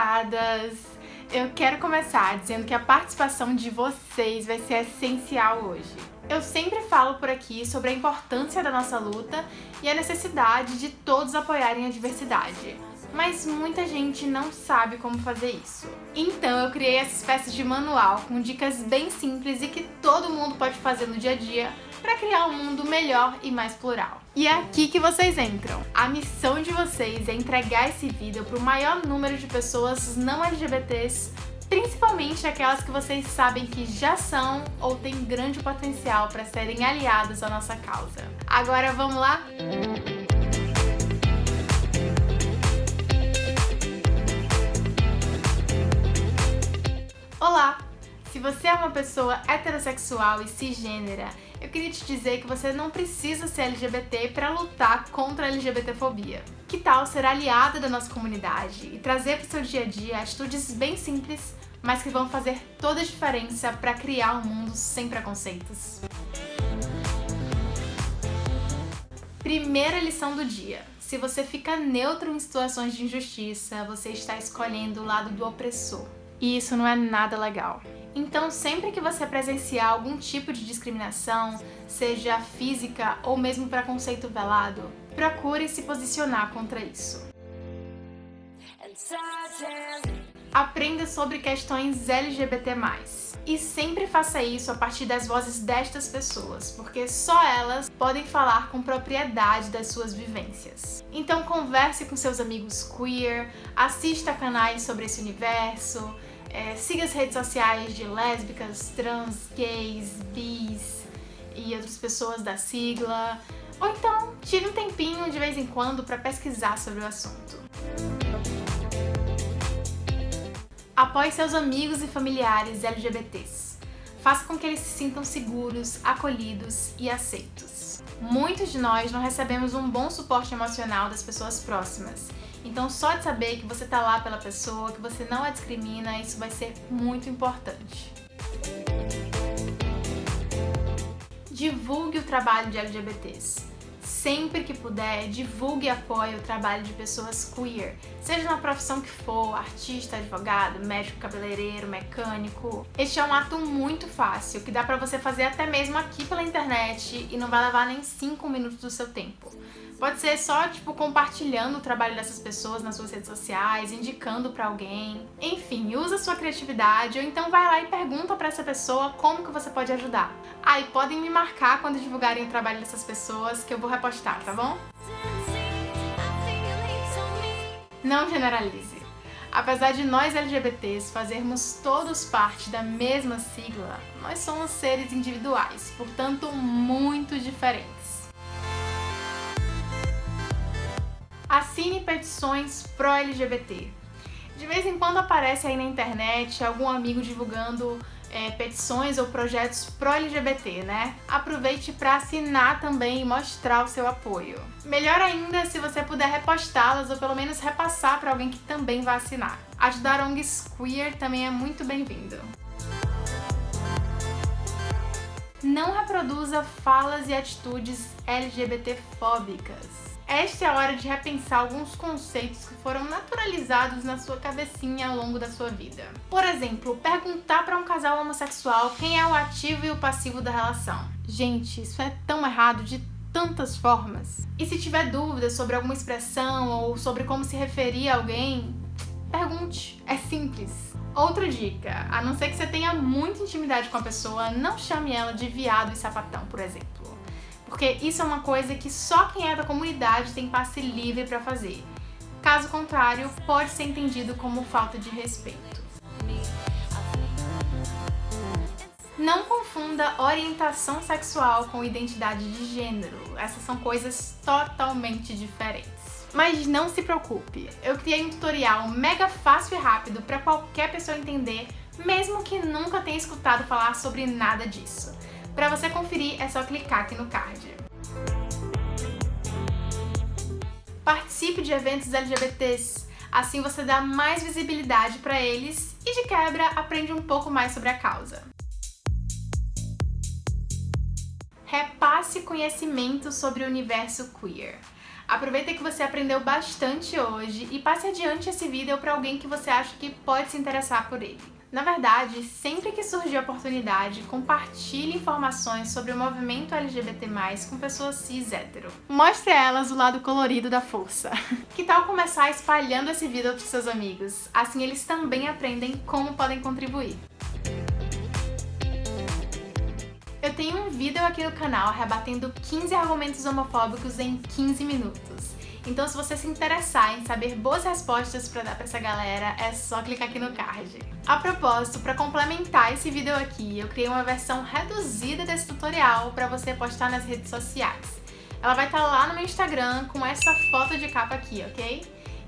adoradas! Eu quero começar dizendo que a participação de vocês vai ser essencial hoje. Eu sempre falo por aqui sobre a importância da nossa luta e a necessidade de todos apoiarem a diversidade, mas muita gente não sabe como fazer isso. Então eu criei essa espécie de manual com dicas bem simples e que todo mundo pode fazer no dia a dia para criar um mundo melhor e mais plural. E é aqui que vocês entram. A missão de vocês é entregar esse vídeo para o maior número de pessoas não LGBTs, principalmente aquelas que vocês sabem que já são ou têm grande potencial para serem aliadas à nossa causa. Agora vamos lá? Olá! Se você é uma pessoa heterossexual e cisgênera, eu queria te dizer que você não precisa ser LGBT para lutar contra a LGBTfobia. Que tal ser aliada da nossa comunidade e trazer para o seu dia a dia atitudes bem simples, mas que vão fazer toda a diferença para criar um mundo sem preconceitos? Primeira lição do dia. Se você fica neutro em situações de injustiça, você está escolhendo o lado do opressor. E isso não é nada legal. Então, sempre que você presenciar algum tipo de discriminação, seja física ou mesmo preconceito velado, procure se posicionar contra isso. Aprenda sobre questões LGBT+. E sempre faça isso a partir das vozes destas pessoas, porque só elas podem falar com propriedade das suas vivências. Então converse com seus amigos queer, assista canais sobre esse universo, é, siga as redes sociais de lésbicas, trans, gays, bis e outras pessoas da sigla. Ou então, tire um tempinho de vez em quando para pesquisar sobre o assunto. Apoie seus amigos e familiares LGBTs. Faça com que eles se sintam seguros, acolhidos e aceitos. Muitos de nós não recebemos um bom suporte emocional das pessoas próximas então só de saber que você tá lá pela pessoa, que você não a discrimina, isso vai ser muito importante. Divulgue o trabalho de LGBTs. Sempre que puder, divulgue e apoie o trabalho de pessoas queer, seja na profissão que for, artista, advogado, médico, cabeleireiro, mecânico. Este é um ato muito fácil, que dá pra você fazer até mesmo aqui pela internet e não vai levar nem 5 minutos do seu tempo. Pode ser só, tipo, compartilhando o trabalho dessas pessoas nas suas redes sociais, indicando pra alguém. Enfim, usa sua criatividade ou então vai lá e pergunta pra essa pessoa como que você pode ajudar. Ah, e podem me marcar quando divulgarem o trabalho dessas pessoas que eu vou repostar, tá bom? Não generalize. Apesar de nós LGBTs fazermos todos parte da mesma sigla, nós somos seres individuais, portanto muito diferentes. Assine petições pró-LGBT. De vez em quando aparece aí na internet algum amigo divulgando é, petições ou projetos pró-LGBT, né? Aproveite para assinar também e mostrar o seu apoio. Melhor ainda se você puder repostá-las ou pelo menos repassar para alguém que também vai assinar. Ajudar ONGs queer também é muito bem-vindo. Não reproduza falas e atitudes LGBTfóbicas. Esta é a hora de repensar alguns conceitos que foram naturalizados na sua cabecinha ao longo da sua vida. Por exemplo, perguntar para um casal homossexual quem é o ativo e o passivo da relação. Gente, isso é tão errado de tantas formas. E se tiver dúvidas sobre alguma expressão ou sobre como se referir a alguém, pergunte. É simples. Outra dica, a não ser que você tenha muita intimidade com a pessoa, não chame ela de viado e sapatão, por exemplo porque isso é uma coisa que só quem é da comunidade tem passe livre para fazer. Caso contrário, pode ser entendido como falta de respeito. Não confunda orientação sexual com identidade de gênero. Essas são coisas totalmente diferentes. Mas não se preocupe, eu criei um tutorial mega fácil e rápido para qualquer pessoa entender, mesmo que nunca tenha escutado falar sobre nada disso. Para você conferir, é só clicar aqui no card. Participe de eventos LGBTs, assim você dá mais visibilidade para eles e de quebra aprende um pouco mais sobre a causa. Repasse conhecimento sobre o universo queer. Aproveita que você aprendeu bastante hoje e passe adiante esse vídeo para alguém que você acha que pode se interessar por ele. Na verdade, sempre que surgir a oportunidade, compartilhe informações sobre o movimento LGBT+, com pessoas cis hétero. Mostre a elas o lado colorido da força. Que tal começar espalhando esse vídeo para seus amigos? Assim eles também aprendem como podem contribuir. Eu tenho um vídeo aqui no canal rebatendo 15 argumentos homofóbicos em 15 minutos. Então se você se interessar em saber boas respostas para dar para essa galera, é só clicar aqui no card. A propósito, para complementar esse vídeo aqui, eu criei uma versão reduzida desse tutorial para você postar nas redes sociais. Ela vai estar tá lá no meu Instagram com essa foto de capa aqui, ok?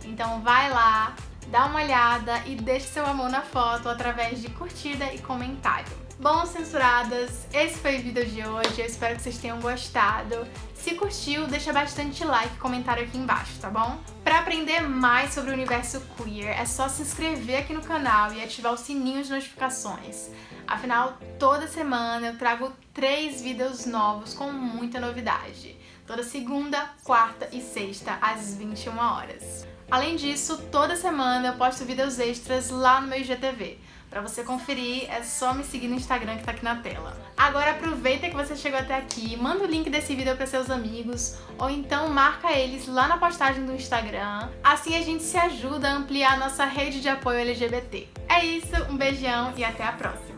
Então vai lá, dá uma olhada e deixe seu amor na foto através de curtida e comentário. Bom, censuradas, esse foi o vídeo de hoje, eu espero que vocês tenham gostado. Se curtiu, deixa bastante like e comentário aqui embaixo, tá bom? Pra aprender mais sobre o universo queer, é só se inscrever aqui no canal e ativar o sininho de notificações. Afinal, toda semana eu trago três vídeos novos com muita novidade. Toda segunda, quarta e sexta, às 21 horas. Além disso, toda semana eu posto vídeos extras lá no meu IGTV. Pra você conferir, é só me seguir no Instagram que tá aqui na tela. Agora aproveita que você chegou até aqui, manda o link desse vídeo para seus amigos, ou então marca eles lá na postagem do Instagram. Assim a gente se ajuda a ampliar a nossa rede de apoio LGBT. É isso, um beijão e até a próxima!